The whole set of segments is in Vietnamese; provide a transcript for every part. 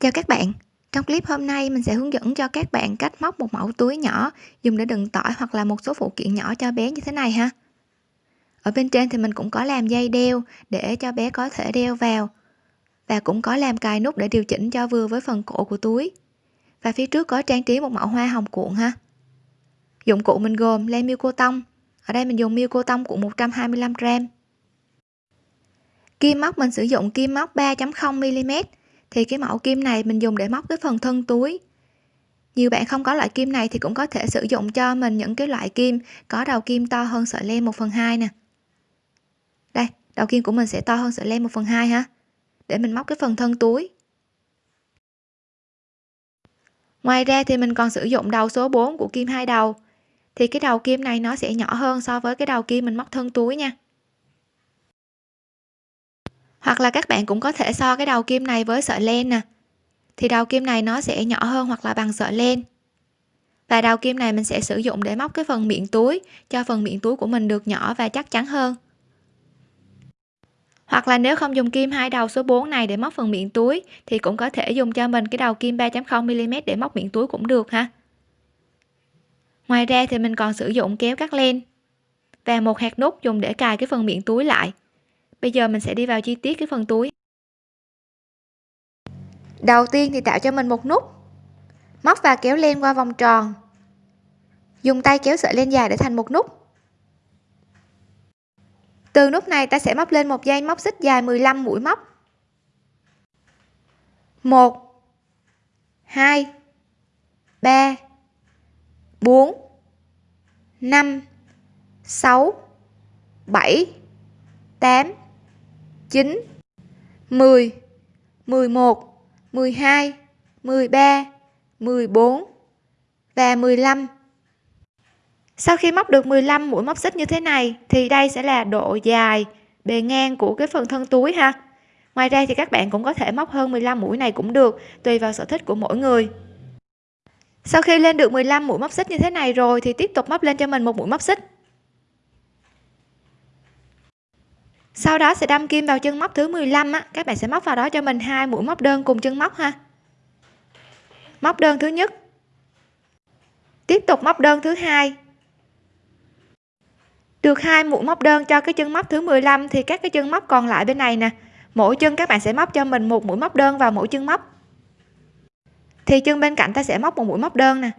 Chào các bạn, trong clip hôm nay mình sẽ hướng dẫn cho các bạn cách móc một mẫu túi nhỏ dùng để đựng tỏi hoặc là một số phụ kiện nhỏ cho bé như thế này ha. Ở bên trên thì mình cũng có làm dây đeo để cho bé có thể đeo vào và cũng có làm cài nút để điều chỉnh cho vừa với phần cổ của túi. Và phía trước có trang trí một mẫu hoa hồng cuộn ha. Dụng cụ mình gồm len miêu cô tông. Ở đây mình dùng miêu cô tông cuộn 125g. Kim móc mình sử dụng kim móc 3.0 mm thì cái mẫu kim này mình dùng để móc cái phần thân túi. Nhiều bạn không có loại kim này thì cũng có thể sử dụng cho mình những cái loại kim có đầu kim to hơn sợi len 1 phần 2 nè. Đây, đầu kim của mình sẽ to hơn sợi len 1 phần 2 ha. Để mình móc cái phần thân túi. Ngoài ra thì mình còn sử dụng đầu số 4 của kim hai đầu. Thì cái đầu kim này nó sẽ nhỏ hơn so với cái đầu kim mình móc thân túi nha hoặc là các bạn cũng có thể so cái đầu kim này với sợi len nè. Thì đầu kim này nó sẽ nhỏ hơn hoặc là bằng sợi len. Và đầu kim này mình sẽ sử dụng để móc cái phần miệng túi, cho phần miệng túi của mình được nhỏ và chắc chắn hơn. Hoặc là nếu không dùng kim hai đầu số 4 này để móc phần miệng túi, thì cũng có thể dùng cho mình cái đầu kim 3.0 mm để móc miệng túi cũng được ha. Ngoài ra thì mình còn sử dụng kéo cắt len và một hạt nút dùng để cài cái phần miệng túi lại bây giờ mình sẽ đi vào chi tiết cái phần túi. Đầu tiên thì tạo cho mình một nút. Móc và kéo len qua vòng tròn. Dùng tay kéo sợi len dài để thành một nút. Từ nút này ta sẽ móc lên một dây móc xích dài 15 mũi móc. 1 2 3 4 5 6 7 8 9 10 11 12 13 14 và 15 sau khi móc được 15 mũi móc xích như thế này thì đây sẽ là độ dài bề ngang của cái phần thân túi ha. Ngoài ra thì các bạn cũng có thể móc hơn 15 mũi này cũng được, tùy vào sở thích của mỗi người. Sau khi lên được 15 mũi móc xích như thế này rồi thì tiếp tục móc lên cho mình một mũi móc xích. Sau đó sẽ đâm kim vào chân móc thứ 15 á. Các bạn sẽ móc vào đó cho mình hai mũi móc đơn cùng chân móc ha. Móc đơn thứ nhất. Tiếp tục móc đơn thứ hai. Được hai mũi móc đơn cho cái chân móc thứ 15 thì các cái chân móc còn lại bên này nè. Mỗi chân các bạn sẽ móc cho mình một mũi móc đơn vào mỗi chân móc. Thì chân bên cạnh ta sẽ móc một mũi móc đơn nè.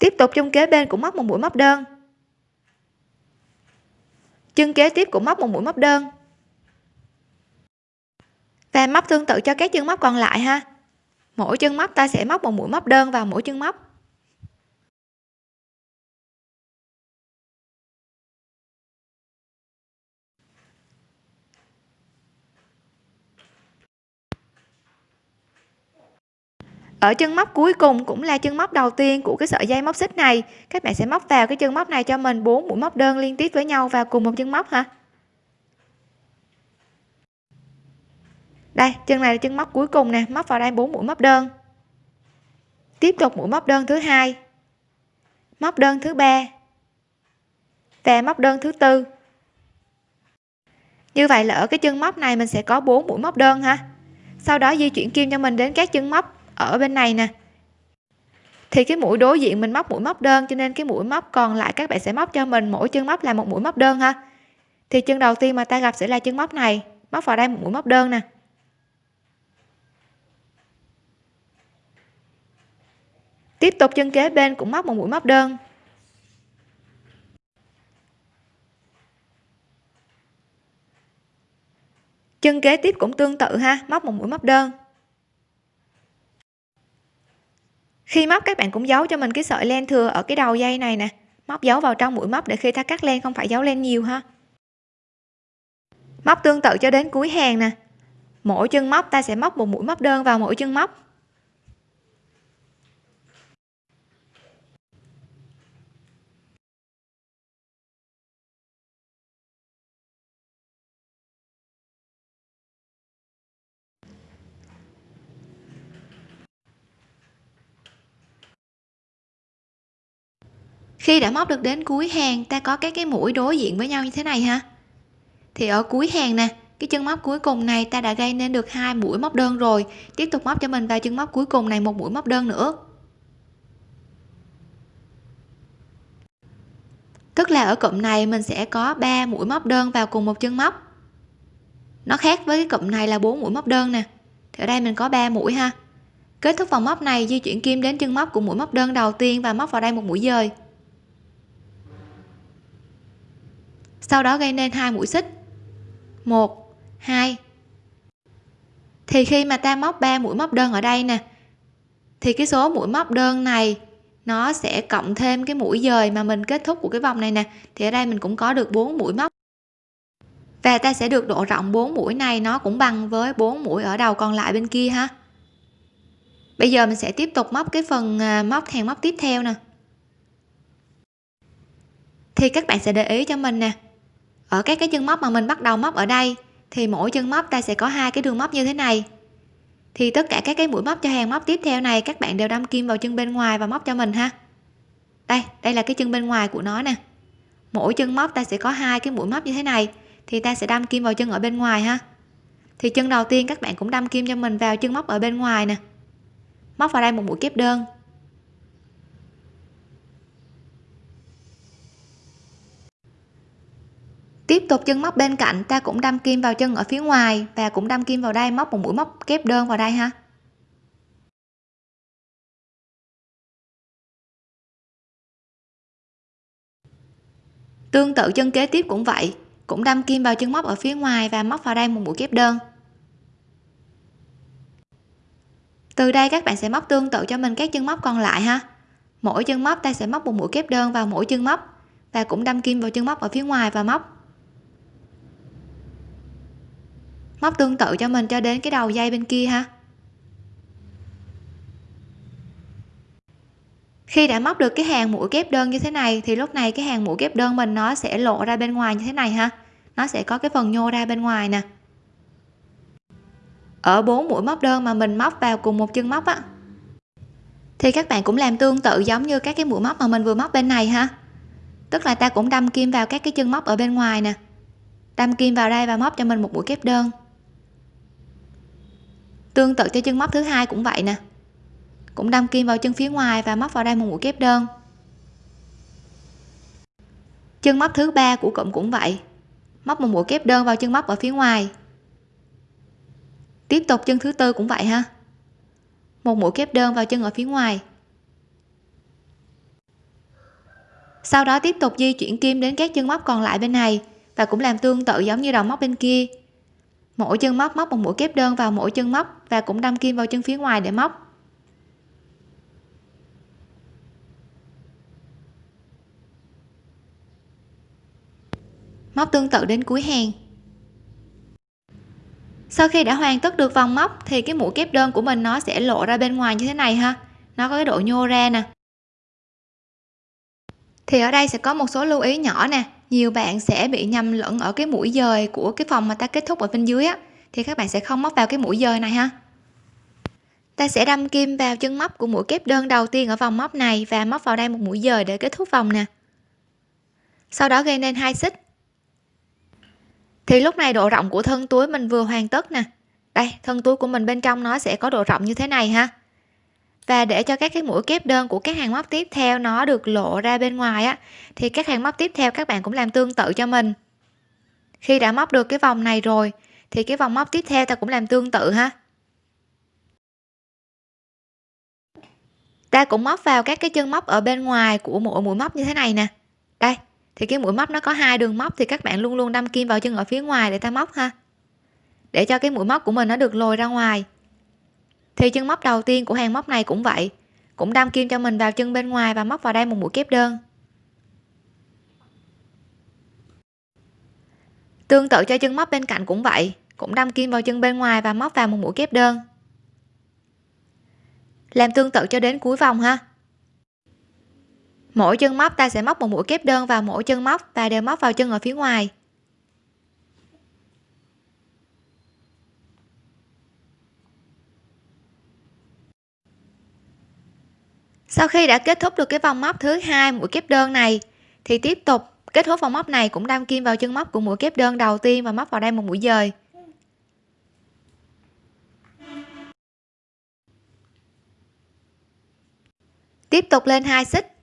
Tiếp tục chân kế bên cũng móc một mũi móc đơn. Chân kế tiếp cũng móc một mũi móc đơn. Và móc tương tự cho các chân móc còn lại ha. Mỗi chân móc ta sẽ móc một mũi móc đơn vào mỗi chân móc. Ở chân móc cuối cùng cũng là chân móc đầu tiên của cái sợi dây móc xích này. Các bạn sẽ móc vào cái chân móc này cho mình 4 mũi móc đơn liên tiếp với nhau vào cùng một chân móc ha đây, chân này là chân móc cuối cùng nè, móc vào đây 4 mũi móc đơn. Tiếp tục mũi móc đơn thứ hai, móc đơn thứ ba và móc đơn thứ tư. Như vậy là ở cái chân móc này mình sẽ có 4 mũi móc đơn ha. Sau đó di chuyển kim cho mình đến các chân móc ở bên này nè. Thì cái mũi đối diện mình móc mũi móc đơn, cho nên cái mũi móc còn lại các bạn sẽ móc cho mình, mỗi chân móc là một mũi móc đơn ha. Thì chân đầu tiên mà ta gặp sẽ là chân móc này, móc vào đây một mũi móc đơn nè. Tiếp tục chân kế bên cũng móc một mũi móc đơn. Chân kế tiếp cũng tương tự ha, móc một mũi móc đơn. Khi móc, các bạn cũng giấu cho mình cái sợi len thừa ở cái đầu dây này nè. Móc giấu vào trong mũi móc để khi ta cắt len không phải giấu len nhiều ha. Móc tương tự cho đến cuối hàng nè. Mỗi chân móc, ta sẽ móc một mũi móc đơn vào mỗi chân móc. Khi đã móc được đến cuối hàng, ta có các cái mũi đối diện với nhau như thế này ha. Thì ở cuối hàng nè, cái chân móc cuối cùng này ta đã gây nên được hai mũi móc đơn rồi. Tiếp tục móc cho mình vào chân móc cuối cùng này một mũi móc đơn nữa. Tức là ở cụm này mình sẽ có 3 mũi móc đơn vào cùng một chân móc. Nó khác với cái cụm này là bốn mũi móc đơn nè. Thì ở đây mình có 3 mũi ha. Kết thúc vòng móc này, di chuyển kim đến chân móc của mũi móc đơn đầu tiên và móc vào đây một mũi dời. Sau đó gây nên hai mũi xích. Một, hai. Thì khi mà ta móc 3 mũi móc đơn ở đây nè, thì cái số mũi móc đơn này nó sẽ cộng thêm cái mũi dời mà mình kết thúc của cái vòng này nè. Thì ở đây mình cũng có được 4 mũi móc. Và ta sẽ được độ rộng 4 mũi này, nó cũng bằng với 4 mũi ở đầu còn lại bên kia ha. Bây giờ mình sẽ tiếp tục móc cái phần à, móc hàng móc tiếp theo nè. Thì các bạn sẽ để ý cho mình nè ở các cái chân móc mà mình bắt đầu móc ở đây, thì mỗi chân móc ta sẽ có hai cái đường móc như thế này. Thì tất cả các cái mũi móc cho hàng móc tiếp theo này, các bạn đều đâm kim vào chân bên ngoài và móc cho mình ha. Đây đây là cái chân bên ngoài của nó nè. Mỗi chân móc ta sẽ có hai cái mũi móc như thế này, thì ta sẽ đâm kim vào chân ở bên ngoài ha. Thì chân đầu tiên các bạn cũng đâm kim cho mình vào chân móc ở bên ngoài nè. Móc vào đây một mũi kép đơn. Tiếp tục chân móc bên cạnh, ta cũng đâm kim vào chân ở phía ngoài và cũng đâm kim vào đây móc một mũi móc kép đơn vào đây ha. Tương tự chân kế tiếp cũng vậy, cũng đâm kim vào chân móc ở phía ngoài và móc vào đây một mũi kép đơn. Từ đây các bạn sẽ móc tương tự cho mình các chân móc còn lại ha. Mỗi chân móc ta sẽ móc một mũi kép đơn vào mỗi chân móc và cũng đâm kim vào chân móc ở phía ngoài và móc. Móc tương tự cho mình cho đến cái đầu dây bên kia ha. Khi đã móc được cái hàng mũi kép đơn như thế này, thì lúc này cái hàng mũi kép đơn mình nó sẽ lộ ra bên ngoài như thế này ha. Nó sẽ có cái phần nhô ra bên ngoài nè. Ở bốn mũi móc đơn mà mình móc vào cùng một chân móc á, thì các bạn cũng làm tương tự giống như các cái mũi móc mà mình vừa móc bên này ha. Tức là ta cũng đâm kim vào các cái chân móc ở bên ngoài nè. Đâm kim vào đây và móc cho mình một mũi kép đơn tương tự cho chân móc thứ hai cũng vậy nè. Cũng đâm kim vào chân phía ngoài và móc vào đây một mũi kép đơn. Chân móc thứ ba của cụm cũng vậy. Móc một mũi kép đơn vào chân móc ở phía ngoài. Tiếp tục chân thứ tư cũng vậy ha. Một mũi kép đơn vào chân ở phía ngoài. Sau đó tiếp tục di chuyển kim đến các chân móc còn lại bên này và cũng làm tương tự giống như đầu móc bên kia. Mỗi chân móc móc một mũi kép đơn vào mỗi chân móc và cũng đâm kim vào chân phía ngoài để móc. Móc tương tự đến cuối hàng. Sau khi đã hoàn tất được vòng móc, thì cái mũi kép đơn của mình nó sẽ lộ ra bên ngoài như thế này ha. Nó có cái độ nhô ra nè. Thì ở đây sẽ có một số lưu ý nhỏ nè. Nhiều bạn sẽ bị nhầm lẫn ở cái mũi dời của cái phòng mà ta kết thúc ở bên dưới á. Thì các bạn sẽ không móc vào cái mũi dời này ha ta sẽ đâm kim vào chân móc của mũi kép đơn đầu tiên ở vòng móc này và móc vào đây một mũi dời để kết thúc vòng nè. Sau đó gây nên hai xích. Thì lúc này độ rộng của thân túi mình vừa hoàn tất nè. Đây, thân túi của mình bên trong nó sẽ có độ rộng như thế này ha. Và để cho các cái mũi kép đơn của các hàng móc tiếp theo nó được lộ ra bên ngoài á, thì các hàng móc tiếp theo các bạn cũng làm tương tự cho mình. Khi đã móc được cái vòng này rồi, thì cái vòng móc tiếp theo ta cũng làm tương tự ha. Ta cũng móc vào các cái chân móc ở bên ngoài của mỗi mũi móc như thế này nè. Đây, thì cái mũi móc nó có hai đường móc thì các bạn luôn luôn đâm kim vào chân ở phía ngoài để ta móc ha. Để cho cái mũi móc của mình nó được lồi ra ngoài. Thì chân móc đầu tiên của hàng móc này cũng vậy, cũng đâm kim cho mình vào chân bên ngoài và móc vào đây một mũi kép đơn. Tương tự cho chân móc bên cạnh cũng vậy, cũng đâm kim vào chân bên ngoài và móc vào một mũi kép đơn làm tương tự cho đến cuối vòng ha. Mỗi chân móc ta sẽ móc một mũi kép đơn vào mỗi chân móc và đều móc vào chân ở phía ngoài. Sau khi đã kết thúc được cái vòng móc thứ hai mũi kép đơn này, thì tiếp tục kết thúc vòng móc này cũng đâm kim vào chân móc của mũi kép đơn đầu tiên và móc vào đây một mũi dời. Tiếp tục lên hai xích.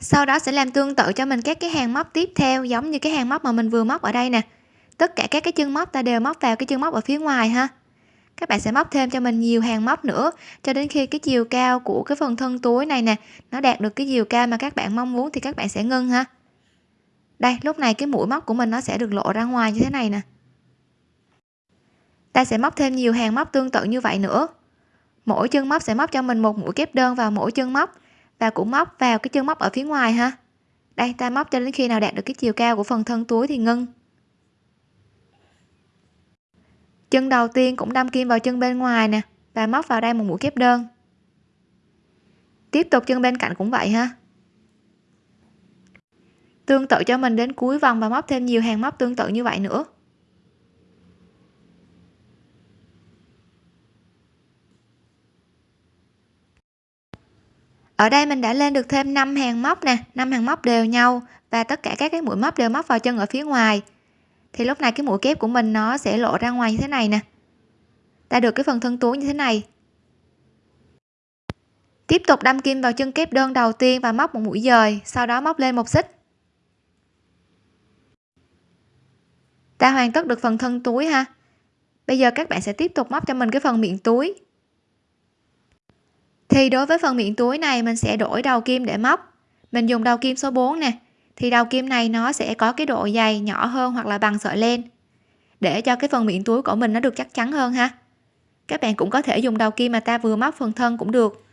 Sau đó sẽ làm tương tự cho mình các cái hàng móc tiếp theo, giống như cái hàng móc mà mình vừa móc ở đây nè. Tất cả các cái chân móc ta đều móc vào cái chân móc ở phía ngoài ha. Các bạn sẽ móc thêm cho mình nhiều hàng móc nữa, cho đến khi cái chiều cao của cái phần thân túi này nè, nó đạt được cái chiều cao mà các bạn mong muốn thì các bạn sẽ ngưng ha. Đây, lúc này cái mũi móc của mình nó sẽ được lộ ra ngoài như thế này nè. Ta sẽ móc thêm nhiều hàng móc tương tự như vậy nữa mỗi chân móc sẽ móc cho mình một mũi kép đơn vào mỗi chân móc và cũng móc vào cái chân móc ở phía ngoài ha. Đây, ta móc cho đến khi nào đạt được cái chiều cao của phần thân túi thì ngưng. Chân đầu tiên cũng đâm kim vào chân bên ngoài nè và móc vào đây một mũi kép đơn. Tiếp tục chân bên cạnh cũng vậy ha. Tương tự cho mình đến cuối vòng và móc thêm nhiều hàng móc tương tự như vậy nữa. Ở đây mình đã lên được thêm 5 hàng móc nè 5 hàng móc đều nhau và tất cả các cái mũi móc đều móc vào chân ở phía ngoài. Thì lúc này cái mũi kép của mình nó sẽ lộ ra ngoài như thế này nè. Ta được cái phần thân túi như thế này. Tiếp tục đâm kim vào chân kép đơn đầu tiên và móc một mũi dời, sau đó móc lên một xích. Ta hoàn tất được phần thân túi ha. Bây giờ các bạn sẽ tiếp tục móc cho mình cái phần miệng túi thì đối với phần miệng túi này, mình sẽ đổi đầu kim để móc. Mình dùng đầu kim số 4 nè. Thì đầu kim này nó sẽ có cái độ dày nhỏ hơn hoặc là bằng sợi len. Để cho cái phần miệng túi của mình nó được chắc chắn hơn ha. Các bạn cũng có thể dùng đầu kim mà ta vừa móc phần thân cũng được.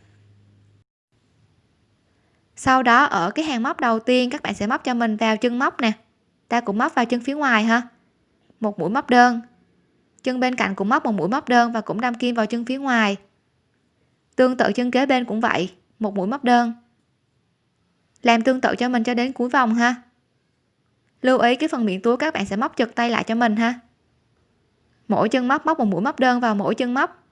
Sau đó, ở cái hàng móc đầu tiên, các bạn sẽ móc cho mình vào chân móc nè. Ta cũng móc vào chân phía ngoài ha. Một mũi móc đơn. Chân bên cạnh cũng móc một mũi móc đơn và cũng đâm kim vào chân phía ngoài tương tự chân kế bên cũng vậy, một mũi móc đơn. Làm tương tự cho mình cho đến cuối vòng ha. Lưu ý cái phần miệng túi các bạn sẽ móc chật tay lại cho mình ha. Mỗi chân móc móc một mũi móc đơn vào mỗi chân móc.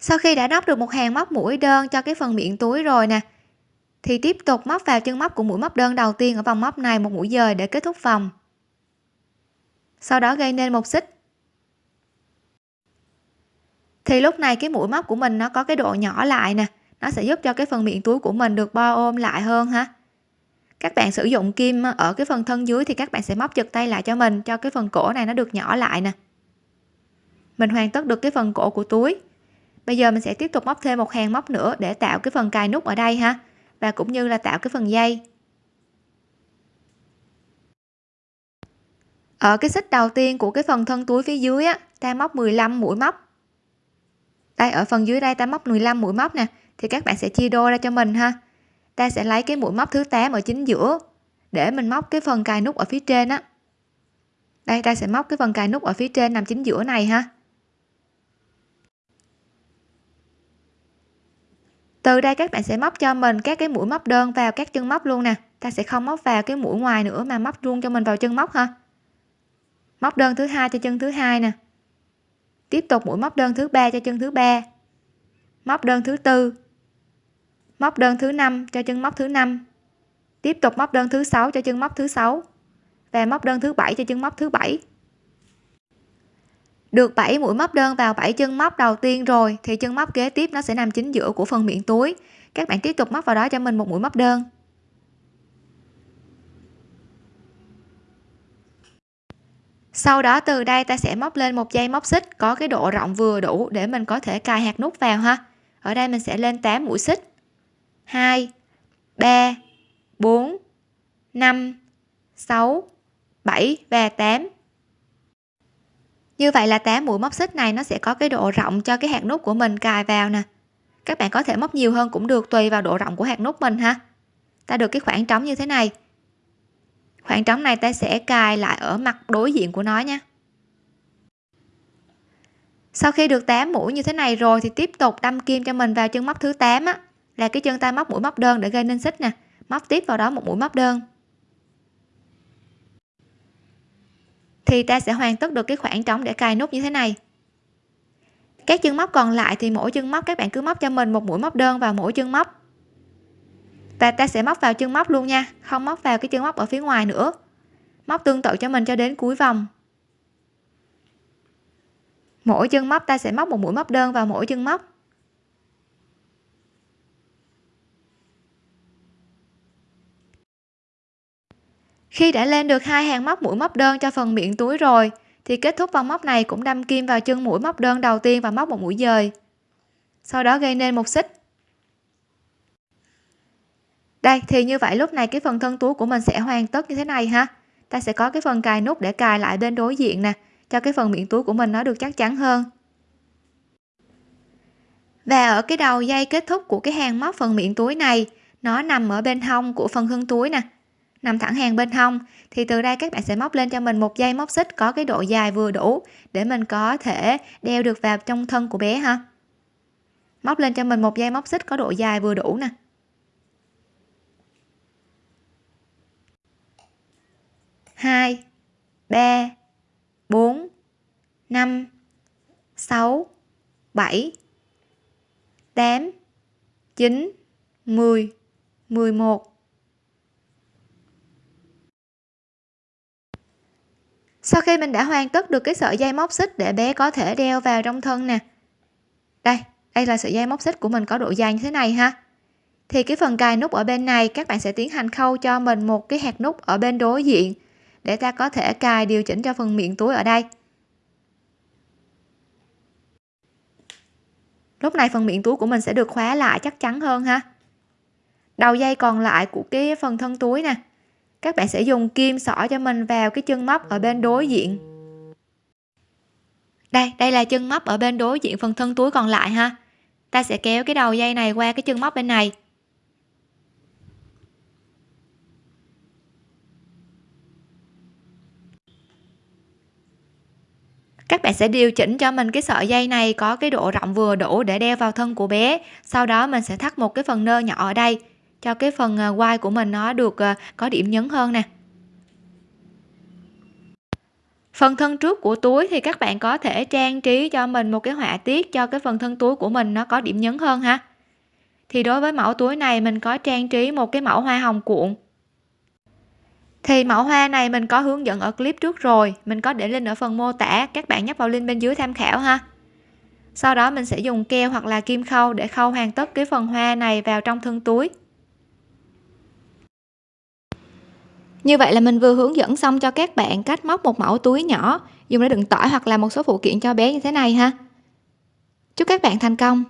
Sau khi đã nóc được một hàng móc mũi đơn cho cái phần miệng túi rồi nè thì tiếp tục móc vào chân móc của mũi móc đơn đầu tiên ở vòng móc này một mũi dời để kết thúc vòng. Sau đó gây nên một xích. Thì lúc này cái mũi móc của mình nó có cái độ nhỏ lại nè. Nó sẽ giúp cho cái phần miệng túi của mình được bo ôm lại hơn ha. Các bạn sử dụng kim ở cái phần thân dưới thì các bạn sẽ móc giật tay lại cho mình, cho cái phần cổ này nó được nhỏ lại nè. Mình hoàn tất được cái phần cổ của túi. Bây giờ mình sẽ tiếp tục móc thêm một hàng móc nữa để tạo cái phần cài nút ở đây ha và cũng như là tạo cái phần dây. Ở cái xích đầu tiên của cái phần thân túi phía dưới á ta móc 15 mũi móc. Đây, ở phần dưới đây ta móc 15 mũi móc nè, thì các bạn sẽ chia đôi ra cho mình ha. Ta sẽ lấy cái mũi móc thứ 8 ở chính giữa để mình móc cái phần cài nút ở phía trên á. Đây, ta sẽ móc cái phần cài nút ở phía trên nằm chính giữa này ha. Từ đây các bạn sẽ móc cho mình các cái mũi móc đơn vào các chân móc luôn nè. Ta sẽ không móc vào cái mũi ngoài nữa mà móc luôn cho mình vào chân móc ha móc đơn thứ hai cho chân thứ hai nè. Tiếp tục mũi móc đơn thứ ba cho chân thứ ba. Móc đơn thứ tư. Móc đơn thứ năm cho chân móc thứ năm. Tiếp tục móc đơn thứ sáu cho chân móc thứ sáu. Và móc đơn thứ bảy cho chân móc thứ bảy được 7 mũi móc đơn vào 7 chân móc đầu tiên rồi, thì chân móc kế tiếp nó sẽ nằm chính giữa của phần miệng túi. Các bạn tiếp tục móc vào đó cho mình một mũi móc đơn. Sau đó từ đây ta sẽ móc lên một dây móc xích, có cái độ rộng vừa đủ để mình có thể cài hạt nút vào ha. Ở đây mình sẽ lên 8 mũi xích. 2 3 4 5 6 7 và 8 như vậy là 8 mũi móc xích này nó sẽ có cái độ rộng cho cái hạt nút của mình cài vào nè. Các bạn có thể móc nhiều hơn cũng được, tùy vào độ rộng của hạt nút mình ha. Ta được cái khoảng trống như thế này. Khoảng trống này ta sẽ cài lại ở mặt đối diện của nó nha. Sau khi được 8 mũi như thế này rồi thì tiếp tục đâm kim cho mình vào chân móc thứ 8 á, là cái chân ta móc mũi móc đơn để gây nên xích nè. Móc tiếp vào đó một mũi móc đơn. Thì ta sẽ hoàn tất được cái khoảng trống để cài nút như thế này. Các chân móc còn lại thì mỗi chân móc, các bạn cứ móc cho mình một mũi móc đơn vào mỗi chân móc. Và ta sẽ móc vào chân móc luôn nha, không móc vào cái chân móc ở phía ngoài nữa. Móc tương tự cho mình cho đến cuối vòng. Mỗi chân móc ta sẽ móc một mũi móc đơn vào mỗi chân móc. Khi đã lên được hai hàng móc mũi móc đơn cho phần miệng túi rồi, thì kết thúc vòng móc này cũng đâm kim vào chân mũi móc đơn đầu tiên và móc một mũi dời. Sau đó gây nên một xích. Đây, thì như vậy lúc này cái phần thân túi của mình sẽ hoàn tất như thế này ha. Ta sẽ có cái phần cài nút để cài lại bên đối diện nè, cho cái phần miệng túi của mình nó được chắc chắn hơn. Và ở cái đầu dây kết thúc của cái hàng móc phần miệng túi này, nó nằm ở bên hông của phần thân túi nè nằm thẳng hàng bên hông, thì từ đây các bạn sẽ móc lên cho mình một dây móc xích có cái độ dài vừa đủ để mình có thể đeo được vào trong thân của bé ha. Móc lên cho mình một dây móc xích có độ dài vừa đủ nè. Hai, ba, bốn, năm, sáu, bảy, tám, chín, mười mười một khi mình đã hoàn tất được cái sợi dây móc xích để bé có thể đeo vào trong thân nè. Đây đây là sợi dây móc xích của mình có độ dài như thế này ha. Thì cái phần cài nút ở bên này, các bạn sẽ tiến hành khâu cho mình một cái hạt nút ở bên đối diện để ta có thể cài điều chỉnh cho phần miệng túi ở đây. Lúc này phần miệng túi của mình sẽ được khóa lại chắc chắn hơn ha. Đầu dây còn lại của cái phần thân túi nè các bạn sẽ dùng kim xỏ cho mình vào cái chân móc ở bên đối diện. Đây đây là chân móc ở bên đối diện phần thân túi còn lại ha. Ta sẽ kéo cái đầu dây này qua cái chân móc bên này. Các bạn sẽ điều chỉnh cho mình cái sợi dây này có cái độ rộng vừa đủ để đeo vào thân của bé. Sau đó mình sẽ thắt một cái phần nơ nhỏ ở đây cho cái phần ờ, quai của mình nó được ờ, có điểm nhấn hơn nè. Phần thân trước của túi thì các bạn có thể trang trí cho mình một cái họa tiết cho cái phần thân túi của mình nó có điểm nhấn hơn ha. Thì đối với mẫu túi này mình có trang trí một cái mẫu hoa hồng cuộn. Thì mẫu hoa này mình có hướng dẫn ở clip trước rồi, mình có để link ở phần mô tả, các bạn nhấp vào link bên dưới tham khảo ha. Sau đó mình sẽ dùng keo hoặc là kim khâu để khâu hoàn tất cái phần hoa này vào trong thân túi. Như vậy là mình vừa hướng dẫn xong cho các bạn cách móc một mẫu túi nhỏ. Dùng để đựng tỏi hoặc là một số phụ kiện cho bé như thế này ha. Chúc các bạn thành công.